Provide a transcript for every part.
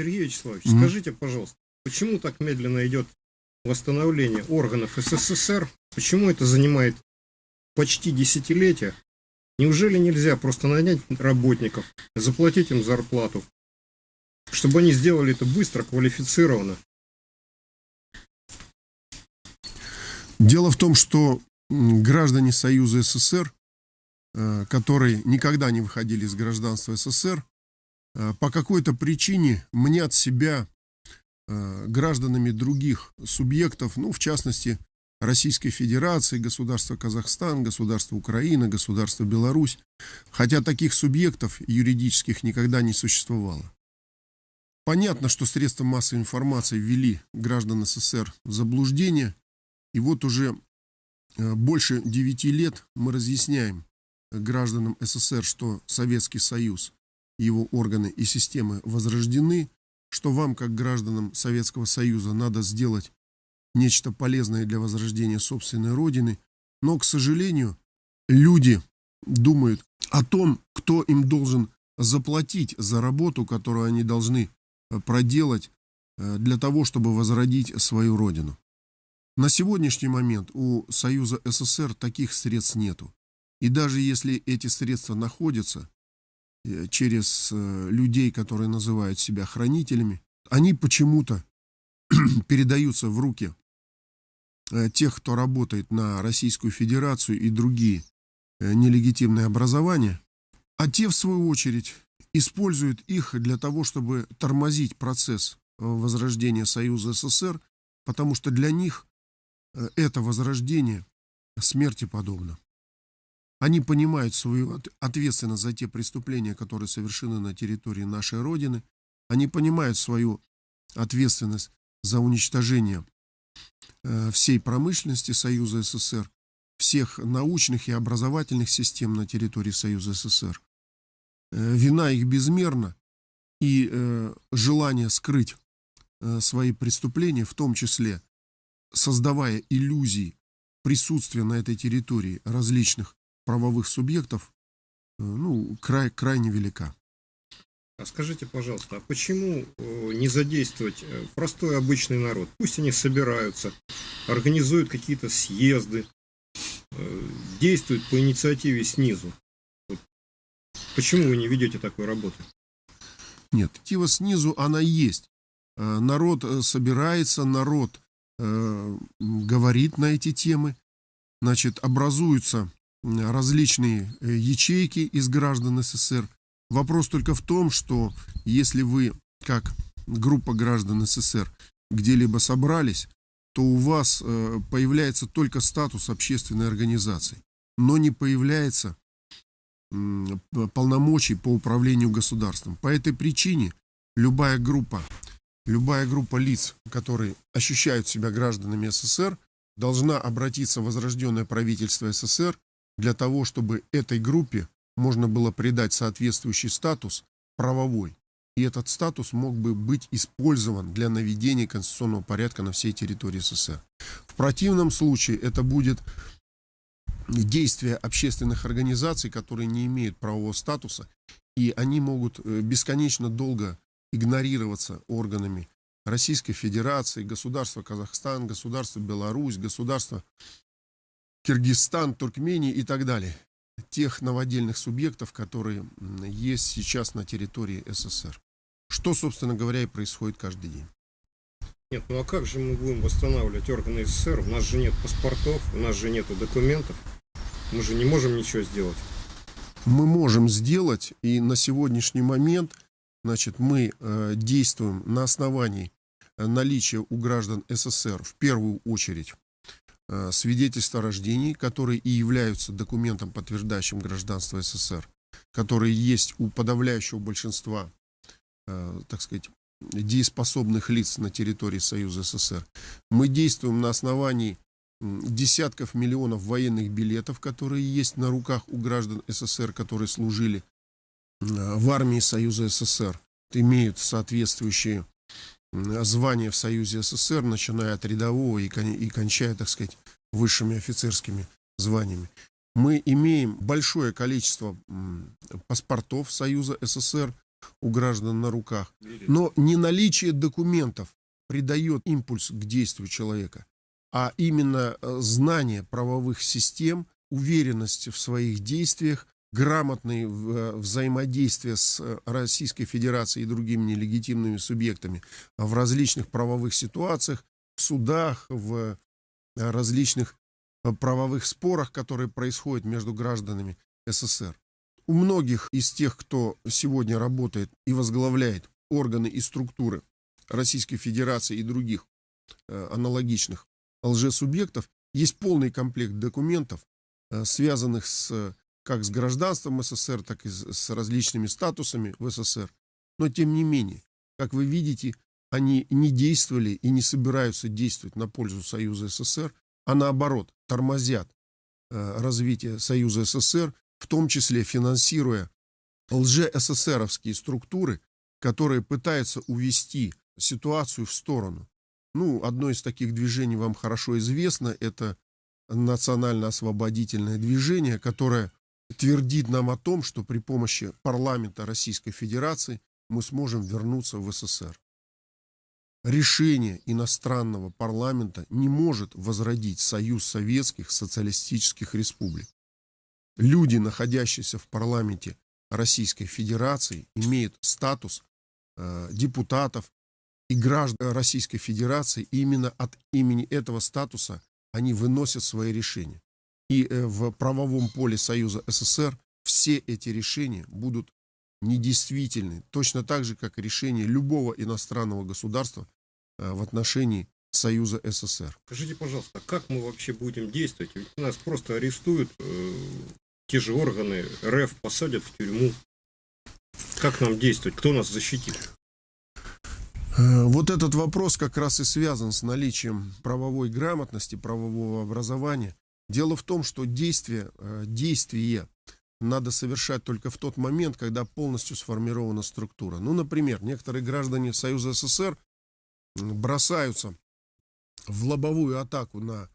Сергей Вячеславович, Мгм. скажите, пожалуйста, почему так медленно идет восстановление органов СССР? Почему это занимает почти десятилетие? Неужели нельзя просто нанять работников, заплатить им зарплату, чтобы они сделали это быстро, квалифицированно? Дело в том, что граждане Союза СССР, э, которые никогда не выходили из гражданства СССР, по какой-то причине мнят себя э, гражданами других субъектов, ну, в частности, Российской Федерации, государства Казахстан, государства Украина, государства Беларусь, хотя таких субъектов юридических никогда не существовало. Понятно, что средства массовой информации ввели граждан СССР в заблуждение, и вот уже э, больше 9 лет мы разъясняем гражданам СССР, что Советский Союз, его органы и системы возрождены, что вам, как гражданам Советского Союза, надо сделать нечто полезное для возрождения собственной родины. Но, к сожалению, люди думают о том, кто им должен заплатить за работу, которую они должны э, проделать э, для того, чтобы возродить свою родину. На сегодняшний момент у Союза СССР таких средств нету. И даже если эти средства находятся через э, людей, которые называют себя хранителями, они почему-то передаются в руки э, тех, кто работает на Российскую Федерацию и другие э, нелегитимные образования, а те, в свою очередь, используют их для того, чтобы тормозить процесс э, возрождения Союза СССР, потому что для них э, это возрождение смерти подобно. Они понимают свою от- ответственность за те преступления, которые совершены на территории нашей Родины. Они понимают свою ответственность за уничтожение э, всей промышленности Союза СССР, всех научных и образовательных систем на территории Союза СССР. Э, Вина их безмерна, и э, желание скрыть свои преступления, в том числе создавая иллюзии присутствия на этой территории различных правовых субъектов, э, ну, край, крайне велика. А скажите, пожалуйста, а почему э, не задействовать э, простой обычный народ? Пусть они собираются, организуют какие-то съезды, действуют по инициативе снизу. Вот Почему вы не ведете такой работы? Нет, инициатива снизу, она есть. Народ собирается, народ говорит на эти темы. Значит, образуются различные э, ячейки из граждан СССР. Вопрос только в том, что если вы, как группа граждан СССР, где-либо собрались, то у вас э, появляется только статус общественной организации, но не появляется полномочий по управлению государством. По этой причине любая группа, любая группа лиц, которые ощущают себя гражданами СССР, должна обратиться в возрожденное правительство СССР для того, чтобы этой группе можно было придать соответствующий статус правовой. И этот статус мог бы быть использован для наведения конституционного порядка на всей территории СССР. В противном случае это будет действия общественных организаций, которые не имеют правового статуса, и они могут э, бесконечно долго игнорироваться органами Российской Федерации, государства Казахстан, государства Беларусь, государства Киргизстан, Туркмения и так далее. Тех новодельных субъектов, которые есть сейчас на территории СССР. Что, собственно говоря, и происходит каждый день. Нет, ну а как же мы будем восстанавливать органы СССР? У нас же нет паспортов, у нас же нету документов. Мы же не можем ничего сделать. мы можем сделать, и на сегодняшний момент, значит, мы э, действуем на основании э, наличия у граждан СССР в первую очередь свидетельства о рождении, которые и являются документом, подтверждающим гражданство СССР, которые есть у подавляющего большинства, э, так сказать, дееспособных лиц на территории Союза СССР. Мы действуем на основании десятков миллионов военных билетов, которые есть на руках у граждан СССР, которые служили э, в армии Союза СССР, имеют соответствующие звания в Союзе СССР, начиная от рядового и, кон- и кончая, так сказать, высшими офицерскими званиями. Мы имеем большое количество паспортов Союза СССР, у граждан на руках. Но не наличие документов придает импульс к действию человека, а именно э, знание правовых систем, уверенность в своих действиях, грамотное э, взаимодействие с э, Российской Федерацией и другими нелегитимными субъектами в различных правовых ситуациях, в судах, в различных правовых спорах, которые происходят между гражданами СССР. У многих из тех, кто сегодня работает и возглавляет органы и структуры Российской Федерации и других э, аналогичных лжесубъектов, есть полный комплект документов, э, связанных с, как с гражданством СССР, так и с различными статусами в СССР. Но тем не менее, как вы видите, они не действовали и не собираются действовать на пользу Союза СССР, а наоборот, тормозят э, развитие Союза СССР, в том числе финансируя лже-СССРовские структуры, которые пытаются увести ситуацию в сторону. Ну, одно из таких движений вам хорошо известно, это национально-освободительное движение, которое твердит нам о том, что при помощи парламента Российской Федерации мы сможем вернуться в СССР решение иностранного парламента не может возродить Союз Советских Социалистических Республик. Люди, находящиеся в парламенте Российской Федерации, имеют статус э, депутатов и граждан Российской Федерации, и именно от имени этого статуса они выносят свои решения. И э, в правовом поле Союза СССР все эти решения будут недействительны, точно так же, как и решение любого иностранного государства э, в отношении Союза СССР. Скажите, пожалуйста, как мы вообще будем действовать? Ведь нас просто арестуют, э, те же органы РФ посадят в тюрьму. Как нам действовать? Кто нас защитит? Э, вот этот вопрос как раз и связан с наличием правовой грамотности, правового образования. Дело в том, что действие, э, действие надо совершать только в тот момент, когда полностью сформирована структура. Ну, например, некоторые граждане Союза СССР бросаются в лобовую атаку на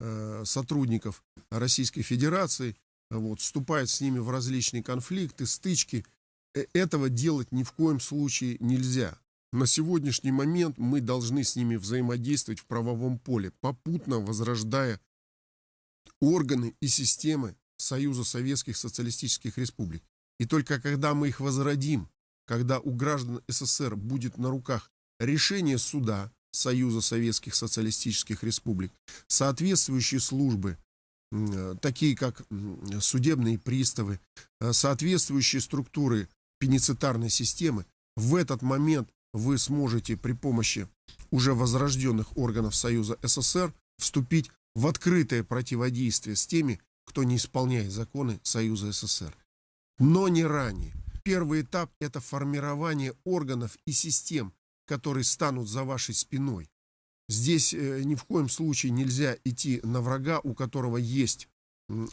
э, сотрудников Российской Федерации, вот, вступают с ними в различные конфликты, стычки. Э, этого делать ни в коем случае нельзя. На сегодняшний момент мы должны с ними взаимодействовать в правовом поле, попутно возрождая органы и системы Союза Советских Социалистических Республик. И только когда мы их возродим, когда у граждан СССР будет на руках решение суда Союза Советских Социалистических Республик, соответствующие службы, такие как судебные приставы, э, соответствующие структуры пеницитарной системы, в этот момент вы сможете при помощи уже возрожденных органов Союза СССР вступить в открытое противодействие с теми, кто не исполняет законы Союза СССР. Но не ранее. Первый этап – это формирование органов и систем, которые станут за вашей спиной. Здесь э, ни в коем случае нельзя идти на врага, у которого есть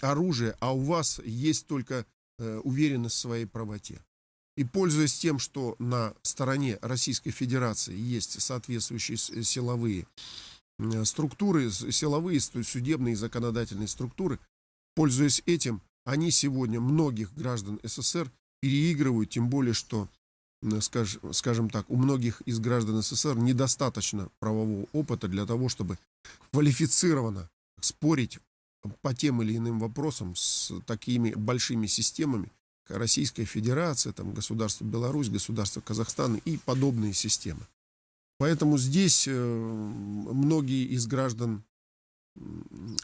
оружие, а у вас есть только э, уверенность в своей правоте. И пользуясь тем, что на стороне Российской Федерации есть соответствующие силовые структуры, силовые, судебные и законодательные структуры, Пользуясь этим, они сегодня многих граждан СССР переигрывают, тем более, что, скажем так, у многих из граждан СССР недостаточно правового опыта для того, чтобы квалифицированно спорить по тем или иным вопросам с такими большими системами, Российская Федерация, там, государство Беларусь, государство Казахстан и подобные системы. Поэтому здесь э, многие из граждан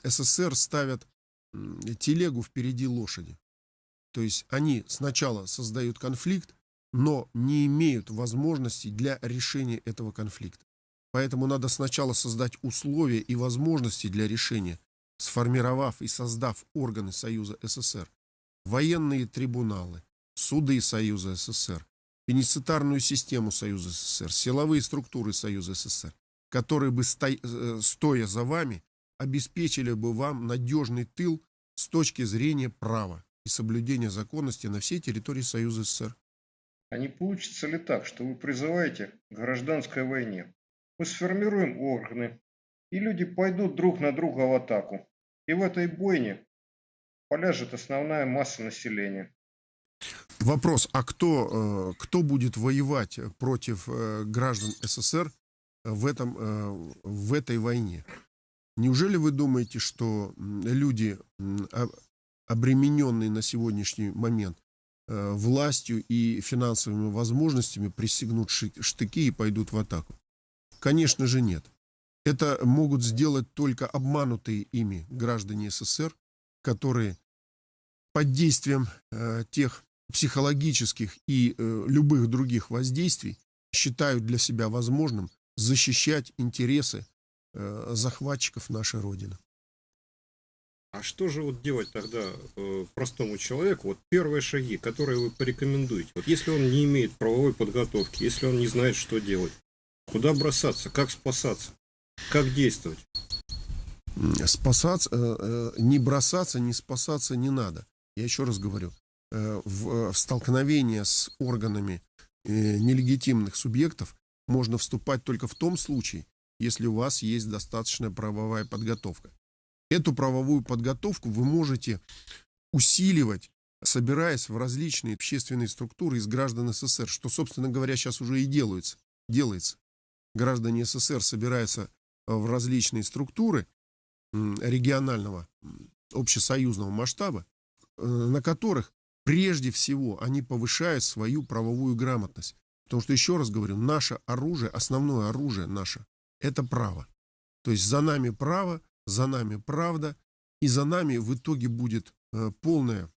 СССР ставят телегу впереди лошади. То есть они сначала создают конфликт, но не имеют возможностей для решения этого конфликта. Поэтому надо сначала создать условия и возможности для решения, сформировав и создав органы Союза СССР, военные трибуналы, суды Союза СССР, пеницитарную систему Союза СССР, силовые структуры Союза СССР, которые бы, э, стоя за вами, обеспечили бы вам надежный тыл с точки зрения права и соблюдения законности на всей территории Союза СССР. А не получится ли так, что вы призываете к гражданской войне? Мы сформируем органы, и люди пойдут друг на друга в атаку. И в этой бойне поляжет основная масса населения. Вопрос, а кто, э, кто будет воевать против э, граждан СССР в, этом, э, в этой войне? Неужели вы думаете, что люди, обремененные на сегодняшний момент властью и финансовыми возможностями, пристегнут штыки и пойдут в атаку? Конечно же нет. Это могут сделать только обманутые ими граждане СССР, которые под действием э, тех психологических и э, любых других воздействий считают для себя возможным защищать интересы э, захватчиков нашей Родины. А что же вот делать тогда э, простому человеку? Вот первые шаги, которые вы порекомендуете. Вот если он не имеет правовой подготовки, если он не знает, что делать, куда бросаться, как спасаться, как действовать? Спасаться, э, э, не бросаться, не спасаться не надо. Я еще раз говорю, в столкновение с органами э, нелегитимных субъектов можно вступать только в том случае, если у вас есть достаточная правовая подготовка. Эту правовую подготовку вы можете усиливать, собираясь в различные общественные структуры из граждан СССР, что, собственно говоря, сейчас уже и делается. делается. Граждане СССР собираются в различные структуры регионального общесоюзного масштаба, э, на которых прежде всего они повышают свою правовую грамотность. Потому что, еще раз говорю, наше оружие, основное оружие наше, это право. То есть за нами право, за нами правда, и за нами в итоге будет э, полная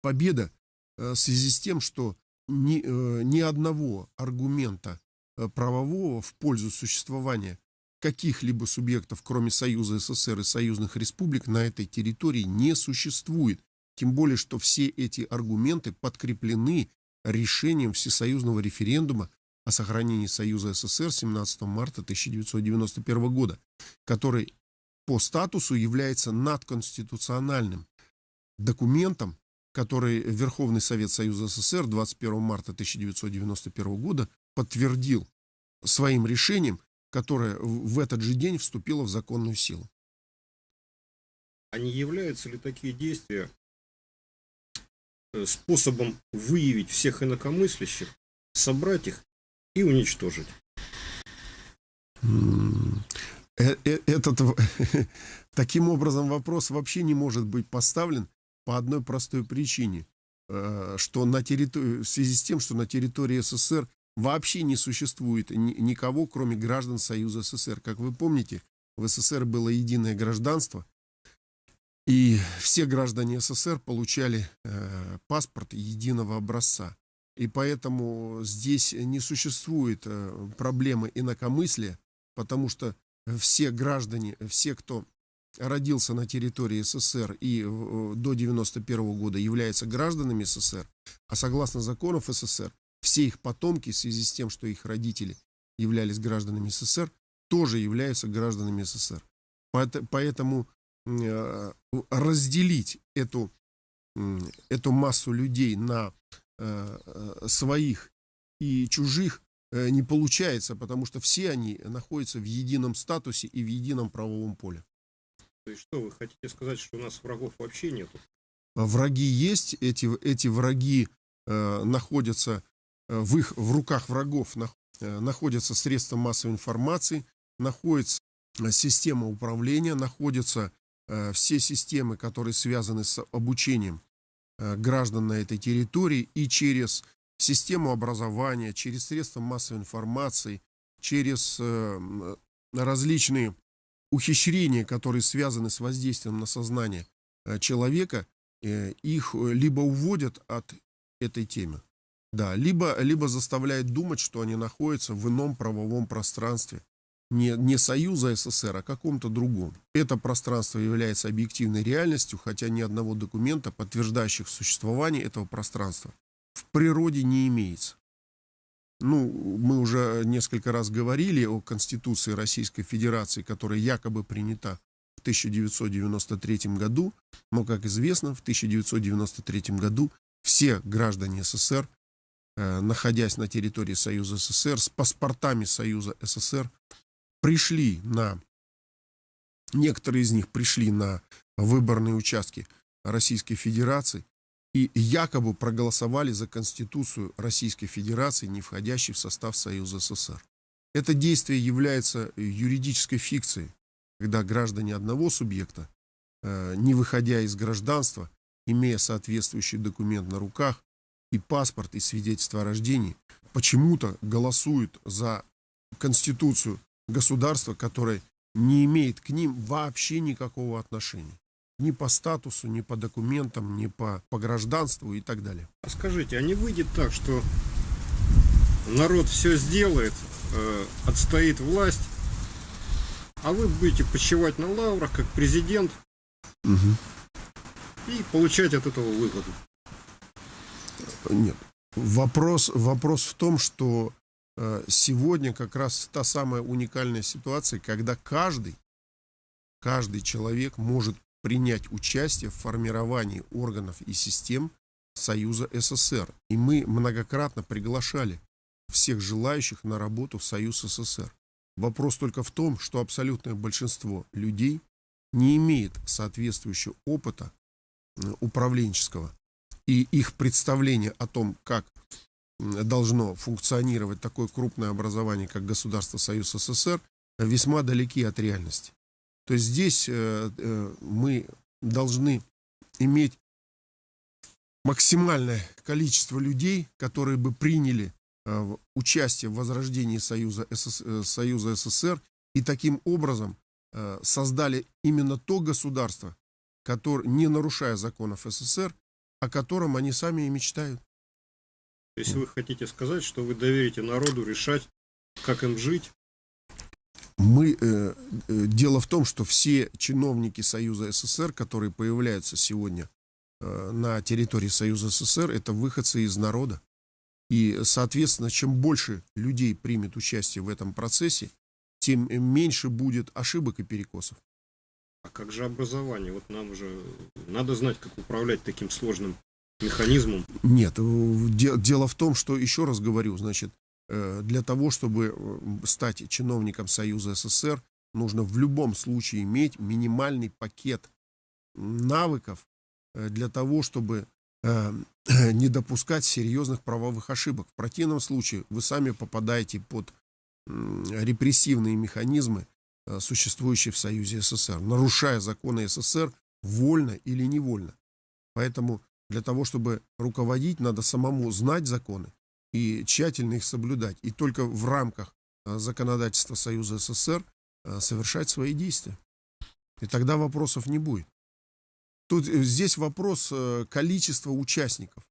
победа э, в связи с тем, что ни, э, ни одного аргумента э, правового в пользу существования каких-либо субъектов, кроме Союза СССР и союзных республик, на этой территории не существует. Тем более, что все эти аргументы подкреплены решением Всесоюзного референдума о сохранении Союза СССР 17 марта 1991 года, который по статусу является надконституциональным документом, который Верховный Совет Союза СССР 21 марта 1991 года подтвердил своим решением, которое в этот же день вступило в законную силу. А не являются ли такие действия способом выявить всех инакомыслящих, собрать их и уничтожить. Э, э, этот, таким образом вопрос вообще не может быть поставлен по одной простой причине, что на территории, в связи с тем, что на территории СССР вообще не существует никого, кроме граждан Союза СССР. Как вы помните, в СССР было единое гражданство, и все граждане СССР получали э, паспорт единого образца. И поэтому здесь не существует э, проблемы инакомыслия, потому что все граждане, все, кто родился на территории СССР и э, до 91 года являются гражданами СССР, а согласно законов СССР, все их потомки в связи с тем, что их родители являлись гражданами СССР, тоже являются гражданами СССР. Поэтому разделить эту, эту массу людей на э, э, своих и чужих не получается, потому что все они находятся в едином статусе и в едином правовом поле. То есть что, вы хотите сказать, что у нас врагов вообще нету? Враги есть, эти, эти враги э, находятся в их в руках врагов, на, э, находятся средства массовой информации, находится система управления, находятся Э, все системы, которые связаны с обучением э, граждан на этой территории и через систему образования, через средства массовой информации, через э, различные ухищрения, которые связаны с воздействием на сознание человека, их либо уводят от этой темы, да, либо, либо заставляют думать, что они находятся в ином правовом пространстве, не, не Союза СССР, а каком-то другом. Это пространство является объективной реальностью, хотя ни одного документа, подтверждающих существование этого пространства, в природе не имеется. Ну, мы уже несколько раз говорили о Конституции Российской Федерации, которая якобы принята в 1993 году, но, как известно, в 1993 году все граждане СССР, э, находясь на территории Союза СССР, с паспортами Союза СССР, пришли на, некоторые из них пришли на выборные участки Российской Федерации и якобы проголосовали за Конституцию Российской Федерации, не входящей в состав Союза СССР. Это действие является юридической фикцией, когда граждане одного субъекта, э, не выходя из гражданства, имея соответствующий документ на руках, и паспорт, и свидетельство о рождении, почему-то голосуют за Конституцию государства, которое не имеет к ним вообще никакого отношения. Ни по статусу, ни по документам, ни по, по гражданству и так далее. А скажите, а не выйдет так, что народ все сделает, э, отстоит власть, а вы будете почивать на лаврах, как президент, Угу. и получать от этого выгоду? Нет. Вопрос, вопрос в том, что сегодня как раз та самая уникальная ситуация, когда каждый, каждый человек может принять участие в формировании органов и систем Союза СССР. И мы многократно приглашали всех желающих на работу в Союз СССР. Вопрос только в том, что абсолютное большинство людей не имеет соответствующего опыта э, управленческого и их представление о том, как должно функционировать такое крупное образование, как Государство Союз СССР, весьма далеки от реальности. То есть здесь э, э, мы должны иметь максимальное количество людей, которые бы приняли э, участие в возрождении Союза, СС- Союза СССР и таким образом создали именно то государство, которое, не нарушая законов СССР, о котором они сами и мечтают. То есть вы хотите сказать, что вы доверите народу решать, как им жить, Мы, э, э, дело в том, что все чиновники Союза СССР, которые появляются сегодня э, на территории Союза СССР, это выходцы из народа. И, соответственно, чем больше людей примет участие в этом процессе, тем меньше будет ошибок и перекосов. А как же образование? Вот нам же надо знать, как управлять таким сложным механизмом. Нет, э, де- дело в том, что, еще раз говорю, значит, э, для того, чтобы э, стать чиновником Союза СССР, нужно в любом случае иметь минимальный пакет навыков для того, чтобы не допускать серьезных правовых ошибок. В противном случае вы сами попадаете под репрессивные механизмы, существующие в Союзе СССР, нарушая законы СССР вольно или невольно. Поэтому для того, чтобы руководить, надо самому знать законы и тщательно их соблюдать. И только в рамках э, законодательства Союза СССР э, совершать свои действия. И тогда вопросов не будет. Тут э, здесь вопрос количества участников.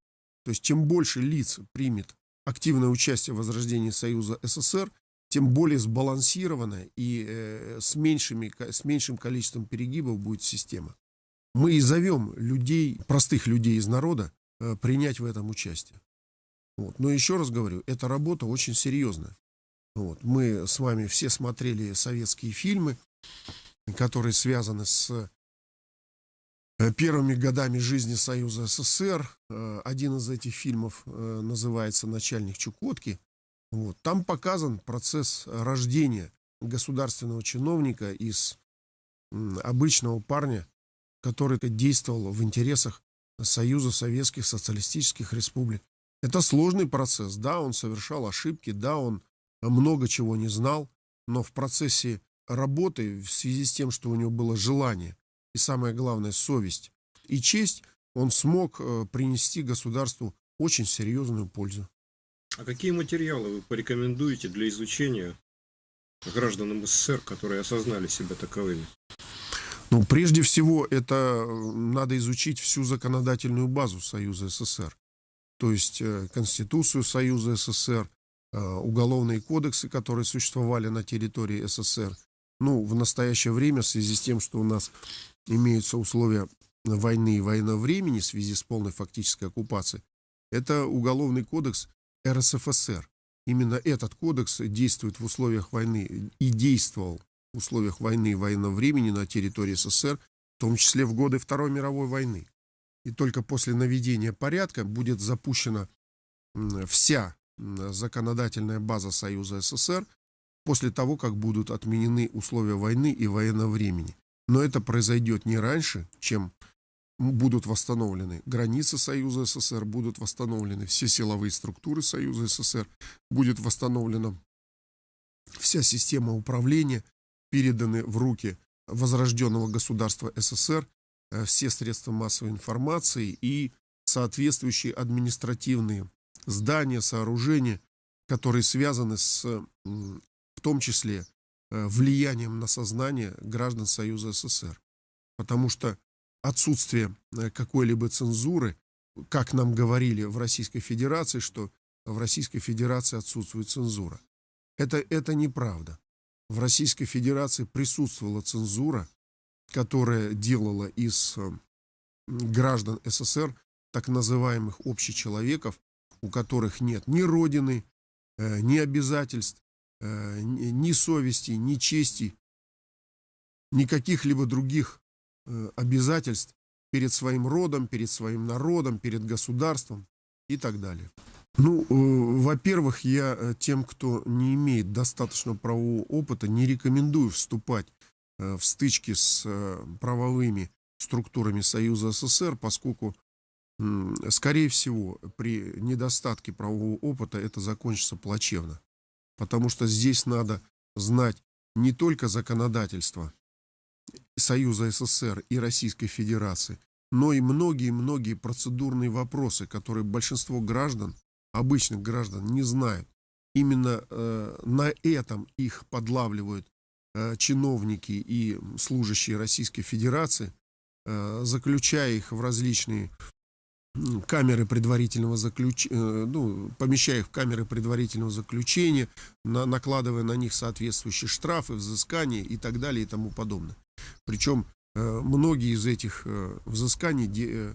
То есть чем больше лиц примет активное участие в возрождении Союза СССР, тем более сбалансированная и с, меньшими, с меньшим количеством перегибов будет система. Мы и зовем людей, простых людей из народа, э, принять в этом участие. Вот. Но еще раз говорю, эта работа очень серьезная. Вот. Мы с вами все смотрели советские фильмы, которые связаны с э, первыми годами жизни Союза СССР. Э, Один из этих фильмов называется «Начальник Чукотки». Вот. Там показан процесс рождения государственного чиновника из обычного парня, который действовал в интересах Союза Советских Социалистических Республик. Это сложный процесс. Да, он совершал ошибки, да, он много чего не знал, но в процессе работы, в связи с тем, что у него было желание и самое главное совесть и честь, он смог э, принести государству очень серьезную пользу. А какие материалы вы порекомендуете для изучения гражданам СССР, которые осознали себя таковыми? Ну, прежде всего, это э, надо изучить всю законодательную базу Союза СССР. То есть э, Конституцию Союза СССР, э, уголовные кодексы, которые существовали на территории СССР. Ну, в настоящее время, в связи с тем, что у нас имеются условия войны и военного времени в связи с полной фактической оккупацией, это уголовный кодекс РСФСР. Именно этот кодекс действует в условиях войны и действовал в условиях войны и военного времени на территории СССР, в том числе в годы Второй мировой войны. И только после наведения порядка будет запущена вся законодательная база Союза СССР после того, как будут отменены условия войны и военного времени. Но это произойдет не раньше, чем будут восстановлены границы Союза СССР, будут восстановлены все силовые структуры Союза СССР, будет восстановлена вся система управления, переданы в руки возрожденного государства СССР э, все средства массовой информации и соответствующие административные здания, сооружения, которые связаны с, в том числе, э, влиянием на сознание граждан Союза СССР. Потому что отсутствие э, какой-либо цензуры, как нам говорили в Российской Федерации, что в Российской Федерации отсутствует цензура. Это, это неправда. В Российской Федерации присутствовала цензура, которая делала из э, граждан СССР так называемых общечеловеков, у которых нет ни родины, э, ни обязательств, ни совести, ни чести, ни каких-либо других Э, обязательств перед своим родом, перед своим народом, перед государством и так далее. Ну, э, во-первых, я э, тем, кто не имеет достаточно правового опыта, не рекомендую вступать в стычки с правовыми структурами Союза СССР, поскольку, скорее всего, при недостатке правового опыта это закончится плачевно. Потому что здесь надо знать не только законодательство Союза СССР и Российской Федерации, но и многие-многие процедурные вопросы, которые большинство граждан, обычных граждан, не знают. Именно э, на этом их подлавливают э, чиновники и служащие Российской Федерации, э, заключая их в различные камеры предварительного заключения, э, ну, помещая их в камеры предварительного заключения, на, накладывая на них соответствующие штрафы, взыскания и так далее и тому подобное. Причем э, многие из этих э, взысканий э,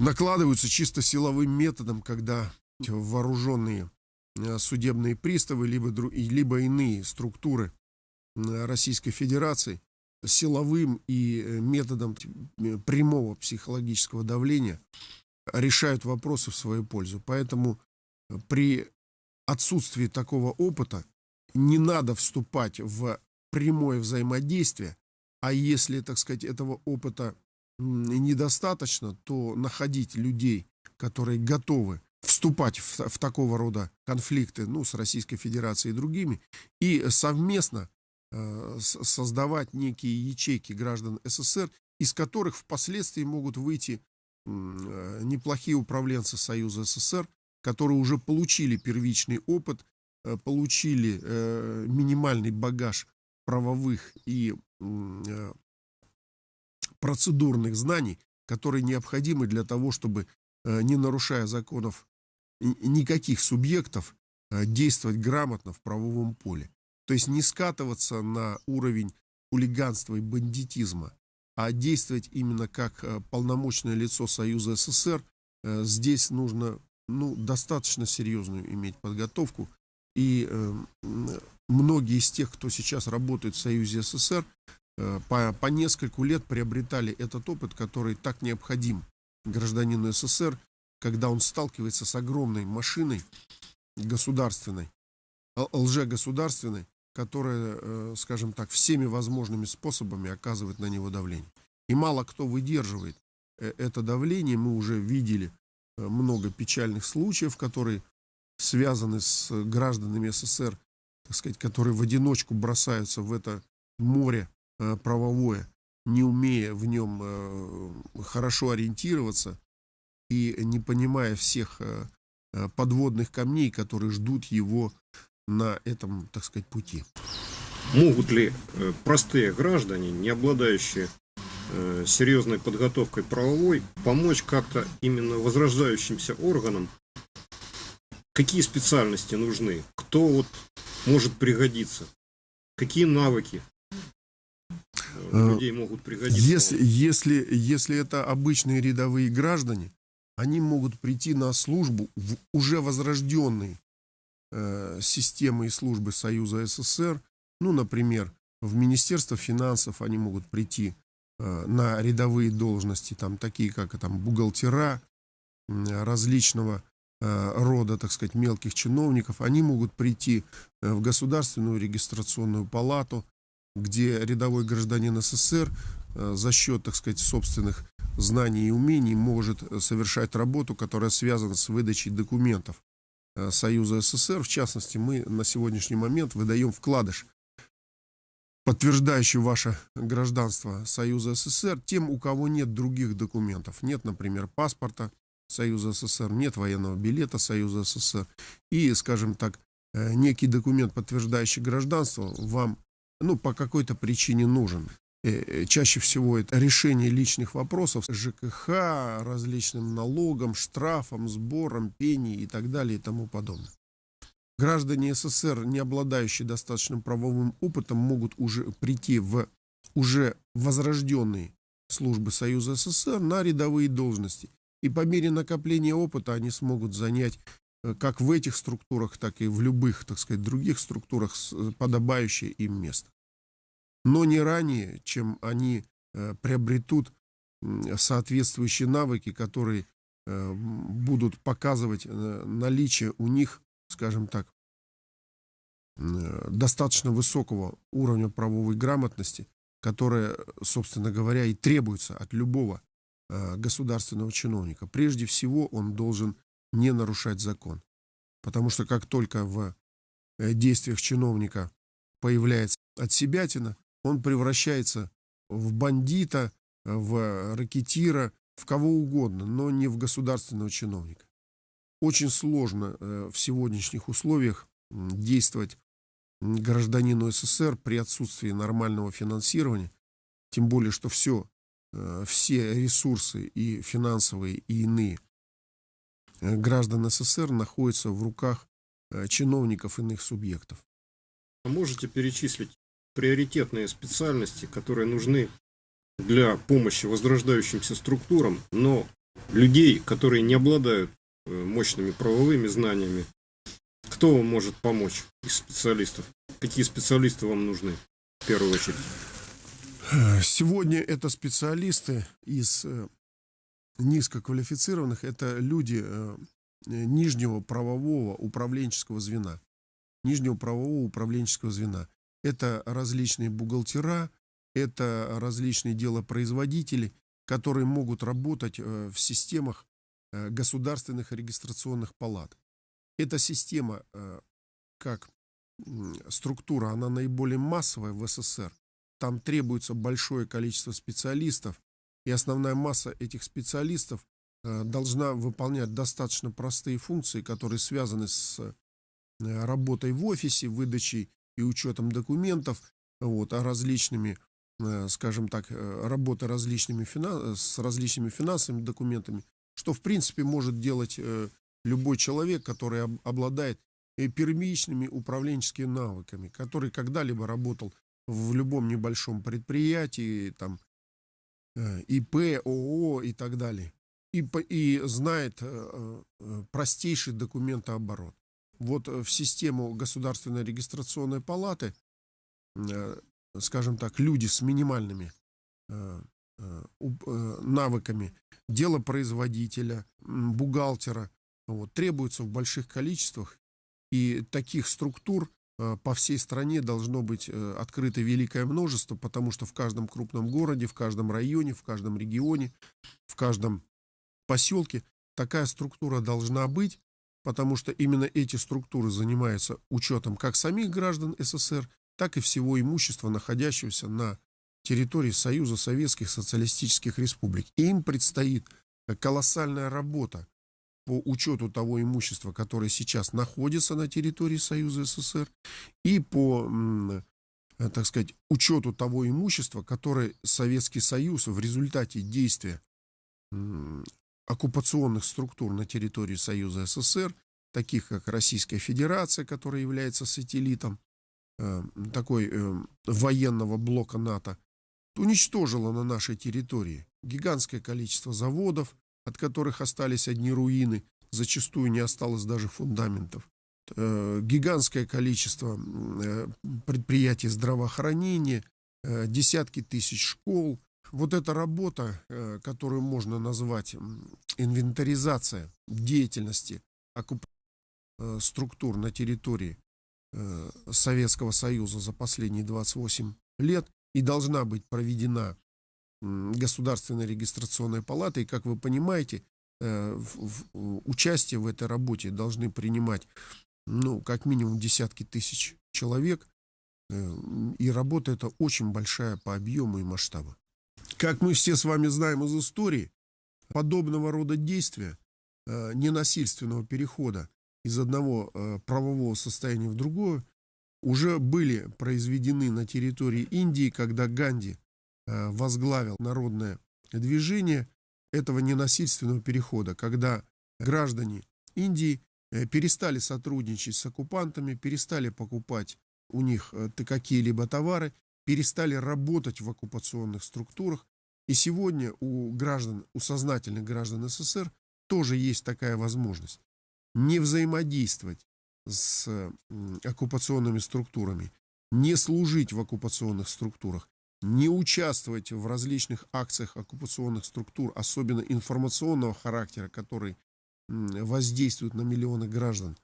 накладываются чисто силовым методом, когда вооруженные судебные приставы, либо, либо иные структуры Российской Федерации силовым и методом прямого психологического давления решают вопросы в свою пользу. Поэтому при отсутствии такого опыта не надо вступать в прямое взаимодействие, а если, так сказать, этого опыта недостаточно, то находить людей, которые готовы вступать в, в такого рода конфликты ну, с Российской Федерацией и другими, и совместно э, создавать некие ячейки граждан СССР, из которых впоследствии могут выйти э, неплохие управленцы Союза СССР, которые уже получили первичный опыт, э, получили э, минимальный багаж правовых и э, процедурных знаний, которые необходимы для того, чтобы, э, не нарушая законов никаких субъектов, э, действовать грамотно в правовом поле. То есть не скатываться на уровень хулиганства и бандитизма, а действовать именно как полномочное лицо Союза СССР. Здесь нужно ну, достаточно серьезную иметь подготовку. И многие из тех, кто сейчас работает в Союзе СССР, э, по, по нескольку лет приобретали этот опыт, который так необходим гражданину СССР, когда он сталкивается с огромной машиной государственной, лжегосударственной, которая, э, скажем так, всеми возможными способами оказывает на него давление. И мало кто выдерживает э, это давление. Мы уже видели много печальных случаев, которые связаны с гражданами СССР, так сказать, которые в одиночку бросаются в это море э, правовое, не умея в нем э, хорошо ориентироваться и не понимая всех э, подводных камней, которые ждут его на этом, так сказать, пути. Могут ли простые граждане, не обладающие серьезной подготовкой правовой, помочь как-то именно возрождающимся органам? Какие специальности нужны? Кто вот может пригодиться? Какие навыки э, людей могут пригодиться? Если, если, если это обычные рядовые граждане, они могут прийти на службу в уже возрожденной э, системы и службы Союза СССР. Ну, например, в Министерство финансов они могут прийти э, на рядовые должности, там такие как там, бухгалтера, э, различного Э, рода, так сказать, мелких чиновников, они могут прийти э, в Государственную регистрационную палату, где рядовой гражданин СССР э, за счет, так сказать, собственных знаний и умений может э, совершать работу, которая связана с выдачей документов э, Союза СССР. В частности, мы на сегодняшний момент выдаем вкладыш, подтверждающий ваше гражданство Союза СССР тем, у кого нет других документов. Нет, например, паспорта Союза СССР, нет военного билета Союза СССР. И, скажем так, некий документ, подтверждающий гражданство, вам ну, по какой-то причине нужен. Э, чаще всего это решение личных вопросов ЖКХ, различным налогам, штрафам, сборам, пений и так далее и тому подобное. Граждане СССР, не обладающие достаточным правовым опытом, могут уже прийти в уже возрожденные службы Союза СССР на рядовые должности. И по мере накопления опыта они смогут занять э, как в этих структурах, так и в любых, так сказать, других структурах э, подобающее им место но не ранее, чем они э, приобретут соответствующие навыки, которые э, будут показывать э, наличие у них, скажем так, достаточно высокого уровня правовой грамотности, которая, собственно говоря, и требуется от любого государственного чиновника. Прежде всего, он должен не нарушать закон. Потому что как только в действиях чиновника появляется отсебятина, он превращается в бандита, в ракетира, в кого угодно, но не в государственного чиновника. Очень сложно э, в сегодняшних условиях действовать гражданину СССР при отсутствии нормального финансирования, тем более, что все, э, все ресурсы и финансовые, и иные э, граждан СССР находятся в руках чиновников иных субъектов. Можете перечислить приоритетные специальности, которые нужны для помощи возрождающимся структурам, но людей, которые не обладают э, мощными правовыми знаниями, кто вам может помочь из специалистов? Какие специалисты вам нужны в первую очередь? Сегодня это специалисты из э, низкоквалифицированных, это люди э, нижнего правового управленческого звена. Нижнего правового управленческого звена. Это различные бухгалтера, это различные делопроизводители, которые могут работать э, в системах э, государственных регистрационных палат. Эта система, э, как структура, она наиболее массовая в СССР. Там требуется большое количество специалистов, и основная масса этих специалистов должна выполнять достаточно простые функции, которые связаны с работой в офисе, выдачей и учетом документов, вот, а различными, э, скажем так, э, работа различными финанс, с различными финансовыми документами, что в принципе может делать э, любой человек, который обладает первичными управленческими навыками, который когда-либо работал в любом небольшом предприятии, там, ИП, ООО и так далее, и, и знает простейший документооборот вот э, в систему Государственной регистрационной палаты, э, скажем так, люди с минимальными э, навыками дело производителя, бухгалтера, вот, требуются в больших количествах. И таких структур по всей стране должно быть открыто великое множество, потому что в каждом крупном городе, в каждом районе, в каждом регионе, в каждом поселке такая структура должна быть, потому что именно эти структуры занимаются учетом как самих граждан СССР, так и всего имущества, находящегося на территории Союза Советских Социалистических Республик. И им предстоит колоссальная работа по учету того имущества, которое сейчас находится на территории Союза СССР, и по, так сказать, учету того имущества, которое Советский Союз в результате действия оккупационных структур на территории Союза СССР, таких как Российская Федерация, которая является сателлитом э, такой э, военного блока НАТО, уничтожила на нашей территории гигантское количество заводов, от которых остались одни руины, зачастую не осталось даже фундаментов, э, гигантское количество э, предприятий здравоохранения, э, десятки тысяч школ, вот эта работа, которую можно назвать инвентаризация деятельности э, структур на территории Советского Союза за последние 28 лет и должна быть проведена Государственной регистрационной палатой. И, как вы понимаете, э, участие в этой работе должны принимать, ну, как минимум десятки тысяч человек. Э, и работа эта очень большая по объему и масштабу. Как мы все с вами знаем из истории, подобного рода действия, э, ненасильственного перехода из одного правового состояния в другое, уже были произведены на территории Индии, когда Ганди возглавил народное движение этого ненасильственного перехода, когда граждане Индии э, перестали сотрудничать с оккупантами, перестали покупать у них э, какие-либо товары, перестали работать в оккупационных структурах. И сегодня у граждан, у сознательных граждан СССР тоже есть такая возможность. Не взаимодействовать с оккупационными структурами, не служить в оккупационных структурах, не участвовать в различных акциях оккупационных структур, особенно информационного характера, который воздействует на миллионы граждан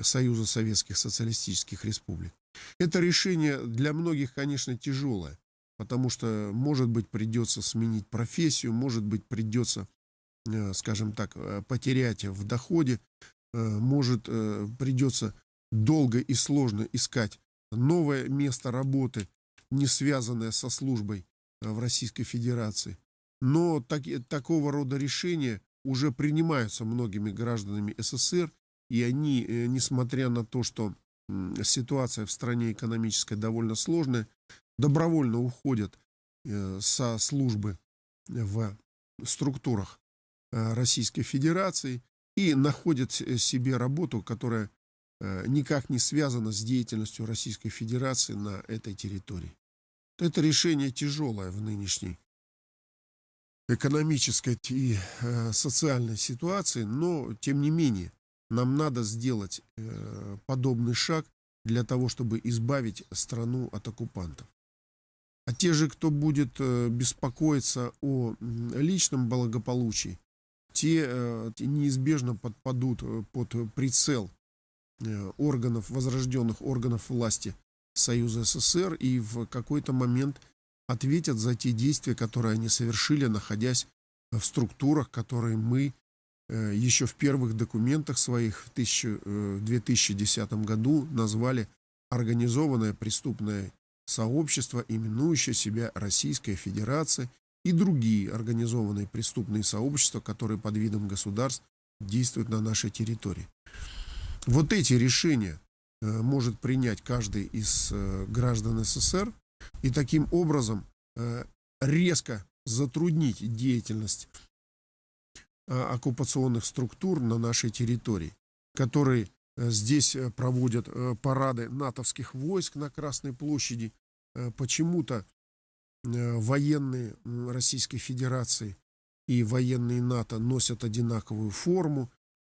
Союза Советских Социалистических Республик. Это решение для многих, конечно, тяжелое, потому что, может быть, придется сменить профессию, может быть, придется, э, скажем так, э, потерять в доходе, э, может, придется долго и сложно искать новое место работы, не связанная со службой э, в Российской Федерации. Но так, такого рода решения уже принимаются многими гражданами СССР, и они, э, несмотря на то, что ситуация в стране экономическая довольно сложная, добровольно уходят э, со службы в структурах Российской Федерации и находят себе работу, которая Э, никак не связано с деятельностью Российской Федерации на этой территории. Это решение тяжелое в нынешней экономической и э, социальной ситуации, но тем не менее нам надо сделать э, подобный шаг для того, чтобы избавить страну от оккупантов. А те же, кто будет беспокоиться о личном благополучии, те неизбежно подпадут под прицел Э, органов, возрожденных органов власти Союза СССР и в какой-то момент ответят за те действия, которые они совершили, находясь в структурах, которые мы э, еще в первых документах своих в 2010 э, году назвали организованное преступное сообщество, именующее себя Российская Федерация и другие организованные преступные сообщества, которые под видом государств действуют на нашей территории. Вот эти решения э, может принять каждый из э, граждан СССР и таким образом э, резко затруднить деятельность оккупационных структур на нашей территории, которые здесь проводят парады натовских войск на Красной площади. Почему-то военные Российской Федерации и военные НАТО носят одинаковую форму,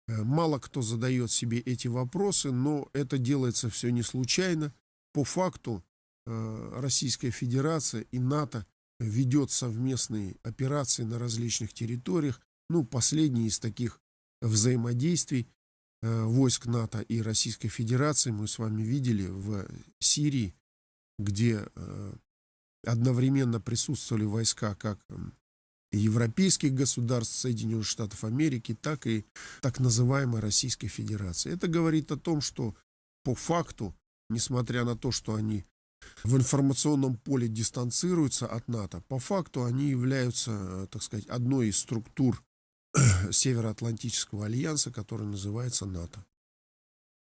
мало кто задает себе эти вопросы, но это делается все не случайно. По факту э, Российская Федерация и НАТО ведет совместные операции на различных территориях. Ну, последний из таких взаимодействий э, войск НАТО и Российской Федерации мы с вами видели в Сирии, где одновременно присутствовали войска как европейских государств, Соединенных Штатов Америки, так и так называемой Российской Федерации. Это говорит о том, что по факту, несмотря на то, что они в информационном поле дистанцируются от НАТО, по факту они являются, так сказать, одной из структур Североатлантического альянса, который называется НАТО.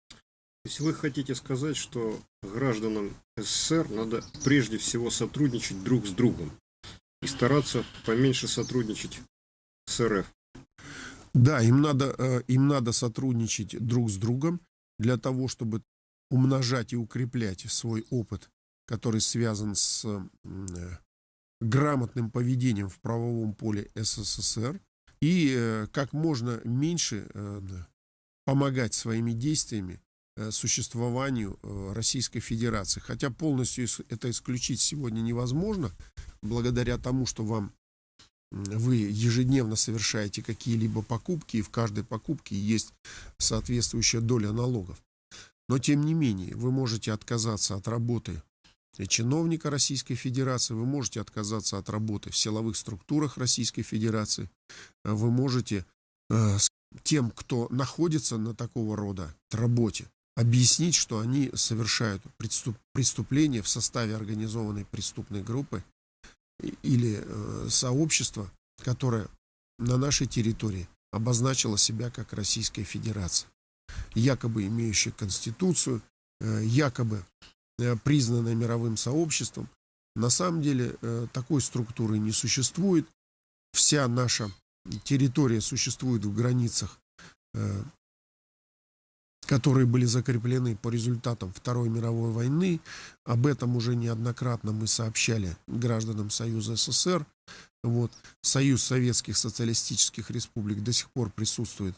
То есть вы хотите сказать, что гражданам СССР надо прежде всего сотрудничать друг с другом, и стараться поменьше сотрудничать с РФ. Да, им надо, э, им надо сотрудничать друг с другом для того, чтобы умножать и укреплять свой опыт, который связан с э, грамотным поведением в правовом поле СССР, и э, как можно меньше помогать своими действиями существованию Российской Федерации. Хотя полностью это исключить сегодня невозможно, благодаря тому, что вам вы ежедневно совершаете какие-либо покупки, и в каждой покупке есть соответствующая доля налогов. Но тем не менее, вы можете отказаться от работы чиновника Российской Федерации, вы можете отказаться от работы в силовых структурах Российской Федерации, вы можете э, тем, кто находится на такого рода работе, объяснить, что они совершают преступ, преступление в составе организованной преступной группы или э, сообщества, которое на нашей территории обозначило себя как Российская Федерация, якобы имеющая конституцию, э, якобы э, признанная мировым сообществом. На самом деле такой структуры не существует. Вся наша территория существует в границах которые были закреплены по результатам Второй мировой войны. Об этом уже неоднократно мы сообщали гражданам Союза СССР. Вот. Союз Советских Социалистических Республик до сих пор присутствует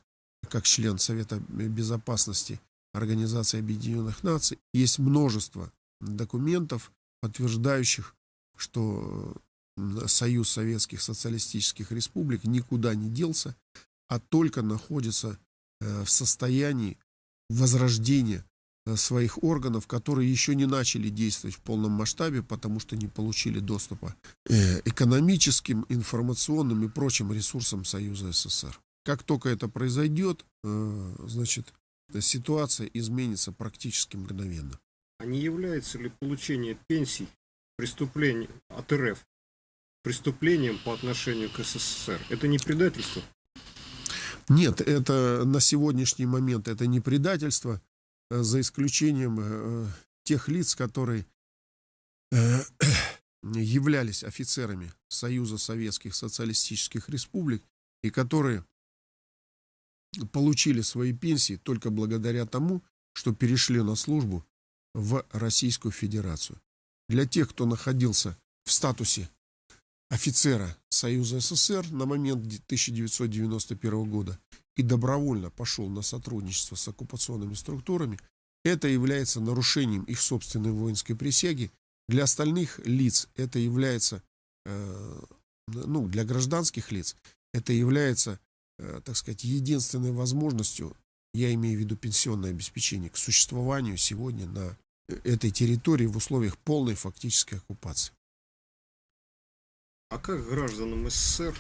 как член Совета Безопасности Организации Объединенных Наций. Есть множество документов, подтверждающих, что Союз Советских Социалистических Республик никуда не делся, а только находится э, в состоянии возрождения э, своих органов, которые еще не начали действовать в полном масштабе, потому что не получили доступа э, экономическим, информационным и прочим ресурсам Союза СССР. Как только это произойдет, э, значит, ситуация изменится практически мгновенно. А не является ли получение пенсий преступлением от РФ преступлением по отношению к СССР? Это не предательство? Нет, это на сегодняшний момент это не предательство, э, за исключением э, тех лиц, которые э, являлись офицерами Союза Советских Социалистических Республик и которые получили свои пенсии только благодаря тому, что перешли на службу в Российскую Федерацию. Для тех, кто находился в статусе офицера Союза СССР на момент 1991 года и добровольно пошел на сотрудничество с оккупационными структурами, это является нарушением их собственной воинской присяги. Для остальных лиц это является, э, ну, для гражданских лиц, это является, э, так сказать, единственной возможностью, я имею в виду пенсионное обеспечение, к существованию сегодня на этой территории в условиях полной фактической оккупации. А как гражданам СССР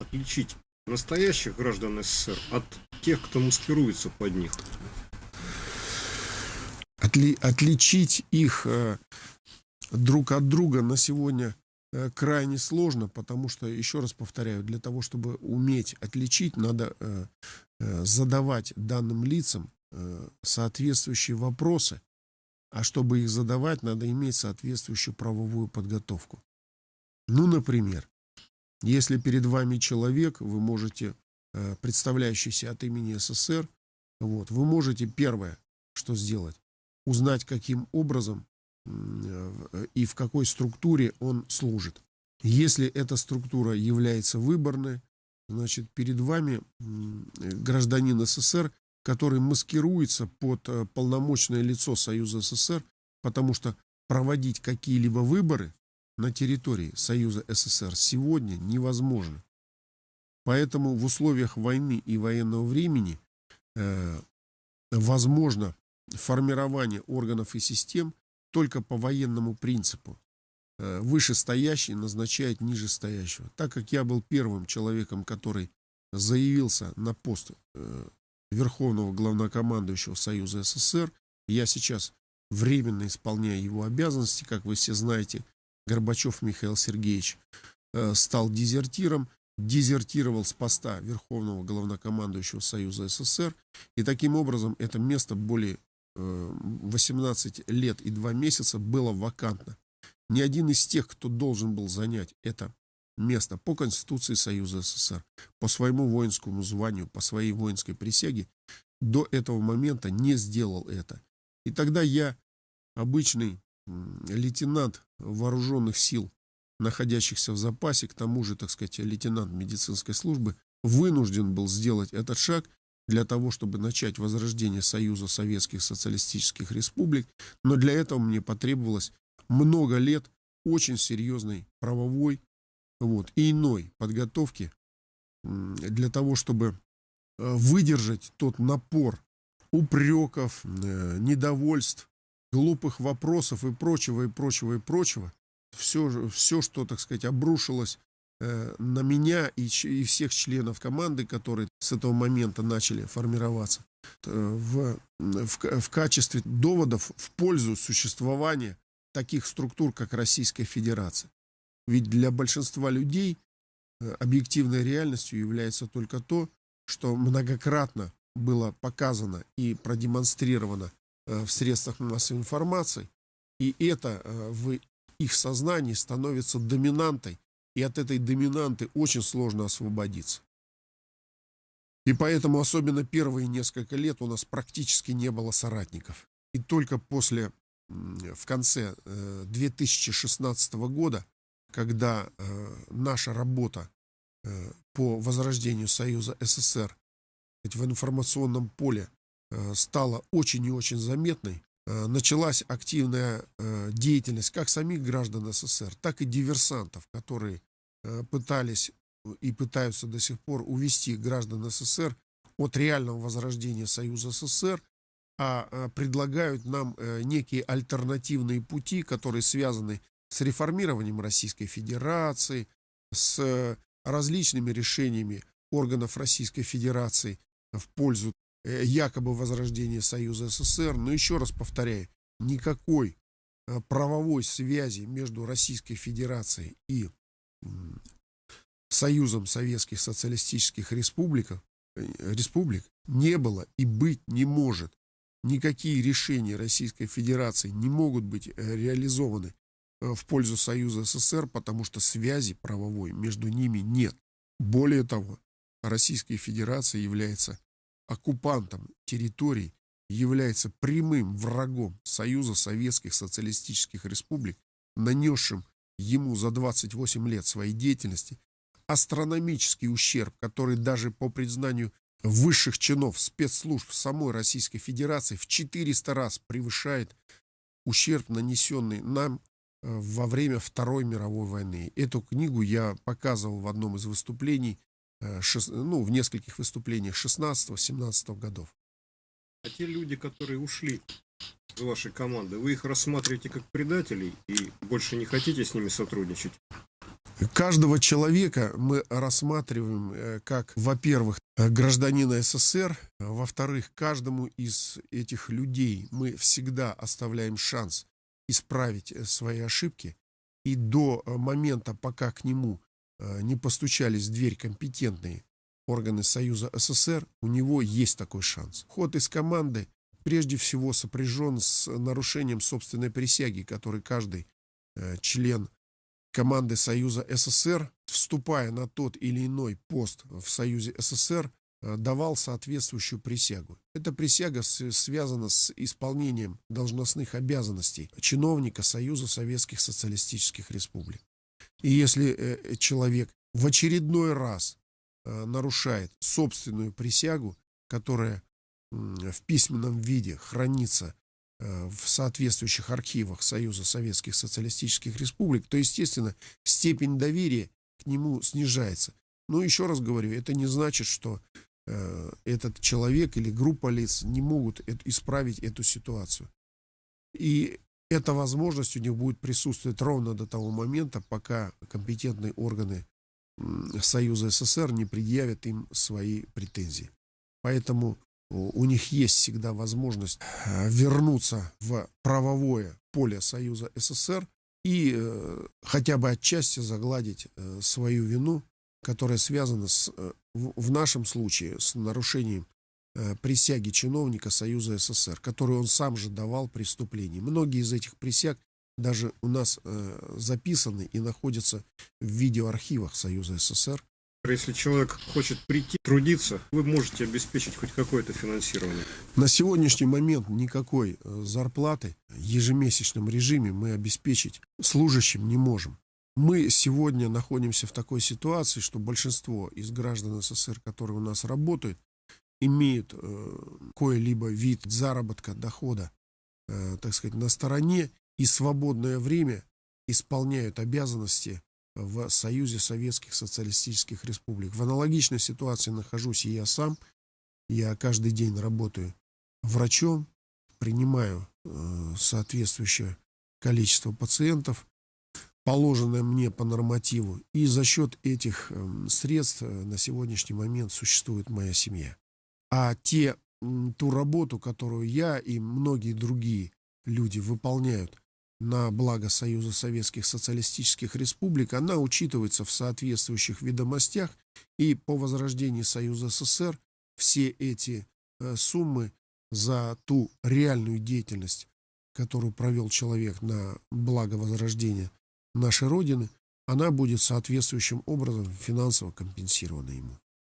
отличить настоящих граждан СССР от тех, кто маскируется под них? Отли, отличить их э, друг от друга на сегодня э, крайне сложно, потому что, еще раз повторяю, для того, чтобы уметь отличить, надо э, э, задавать данным лицам э, соответствующие вопросы, а чтобы их задавать, надо иметь соответствующую правовую подготовку. Ну, например, если перед вами человек, вы можете, э, представляющийся от имени СССР, вот, вы можете первое, что сделать, узнать, каким образом э, и в какой структуре он служит. Если эта структура является выборной, значит, перед вами гражданин СССР, который маскируется под э, полномочное лицо Союза СССР, потому что проводить какие-либо выборы на территории Союза СССР сегодня невозможно. Поэтому в условиях войны и военного времени э, возможно формирование органов и систем только по военному принципу. Э, вышестоящий назначает нижестоящего. Так как я был первым человеком, который заявился на пост э, Верховного Главнокомандующего Союза СССР, я сейчас временно исполняю его обязанности, как вы все знаете, Горбачев Михаил Сергеевич э, стал дезертиром, дезертировал с поста Верховного Главнокомандующего Союза СССР, и таким образом это место более 18 э, лет и 2 месяца было вакантно. Ни один из тех, кто должен был занять это место по Конституции Союза СССР, по своему воинскому званию, по своей воинской присяге, до этого момента не сделал это. И тогда я, обычный лейтенант вооруженных сил, находящихся в запасе, к тому же, так сказать, лейтенант медицинской службы, вынужден был сделать этот шаг для того, чтобы начать возрождение Союза Советских Социалистических Республик, но для этого мне потребовалось много лет очень серьезной правовой вот, и иной подготовки для того, чтобы э, выдержать тот напор упреков, э, недовольств, глупых вопросов и прочего, и прочего, и прочего. Все, все что, так сказать, обрушилось э, на меня и, и всех членов команды, которые с этого момента начали формироваться, э, в, в, в качестве доводов в пользу существования таких структур, как Российская Федерация. Ведь для большинства людей э, объективной реальностью является только то, что многократно было показано и продемонстрировано в средствах массовой информации, и это э, в их сознании становится доминантой, и от этой доминанты очень сложно освободиться. И поэтому особенно первые несколько лет у нас практически не было соратников. И только после, в конце 2016 года, когда наша работа по возрождению Союза СССР в информационном поле э, стала очень и очень заметной, э, началась активная э, деятельность как самих граждан СССР, так и диверсантов, которые пытались и пытаются до сих пор увести граждан СССР от реального возрождения Союза СССР, а предлагают нам некие альтернативные пути, которые связаны с реформированием Российской Федерации, с различными решениями органов Российской Федерации в пользу э, якобы возрождения Союза СССР. Но еще раз повторяю, никакой э, правовой связи между Российской Федерацией и Союзом Советских Социалистических Республик, э, республик не было и быть не может. Никакие решения Российской Федерации не могут быть реализованы в пользу Союза СССР, потому что связи правовой между ними нет. Более того, Российская Федерация является оккупантом территорий, является прямым врагом Союза Советских Социалистических Республик, нанесшим ему за 28 лет своей деятельности астрономический ущерб, который даже по признанию высших чинов спецслужб самой Российской Федерации в 400 раз превышает ущерб, нанесенный нам э, во время Второй мировой войны. Эту книгу я показывал в одном из выступлений ну, в нескольких выступлениях 16-17 годов. А те люди, которые ушли из вашей команды, вы их рассматриваете как предателей и больше не хотите с ними сотрудничать? Каждого человека мы рассматриваем э, как, во-первых, э, гражданина СССР, во-вторых, каждому из этих людей мы всегда оставляем шанс исправить свои ошибки, и до момента, пока к нему Э, не постучались в дверь компетентные органы Союза СССР, у него есть такой шанс. Ход из команды прежде всего сопряжен с нарушением собственной присяги, который каждый э, член команды Союза СССР, вступая на тот или иной пост в Союзе СССР, э, давал соответствующую присягу. Эта присяга связана с исполнением должностных обязанностей чиновника Союза Советских Социалистических Республик. И если э, человек в очередной раз э, нарушает собственную присягу, которая в письменном виде хранится э, в соответствующих архивах Союза Советских Социалистических Республик, то, естественно, степень доверия к нему снижается. Но еще раз говорю, это не значит, что этот человек или группа лиц не могут исправить эту ситуацию. И эта возможность у них будет присутствовать ровно до того момента, пока компетентные органы Союза СССР не предъявят им свои претензии. Поэтому у них есть всегда возможность э, вернуться в правовое поле Союза СССР и э, хотя бы отчасти загладить э, свою вину, которая связана с, в нашем случае с нарушением присяги чиновника Союза СССР, которую он сам же давал преступлений. Многие из этих присяг даже у нас э, записаны и находятся в видеоархивах Союза СССР. Если человек хочет прийти, трудиться, вы можете обеспечить хоть какое-то финансирование? На сегодняшний момент никакой э, зарплаты в ежемесячном режиме мы обеспечить служащим не можем. Мы сегодня находимся в такой ситуации, что большинство из граждан СССР, которые у нас работают, имеют э, кое-либо вид заработка, дохода, э, так сказать, на стороне и свободное время исполняют обязанности в Союзе Советских Социалистических Республик. В аналогичной ситуации нахожусь и я сам. Я каждый день работаю врачом, принимаю э, соответствующее количество пациентов, положенное мне по нормативу, и за счет этих э, средств на сегодняшний момент существует моя семья. А те, ту работу, которую я и многие другие люди выполняют на благо Союза Советских Социалистических Республик, она учитывается в соответствующих ведомостях, и по возрождении Союза СССР все эти э, суммы за ту реальную деятельность, которую провел человек на благо возрождения нашей Родины, она будет соответствующим образом финансово компенсирована ему.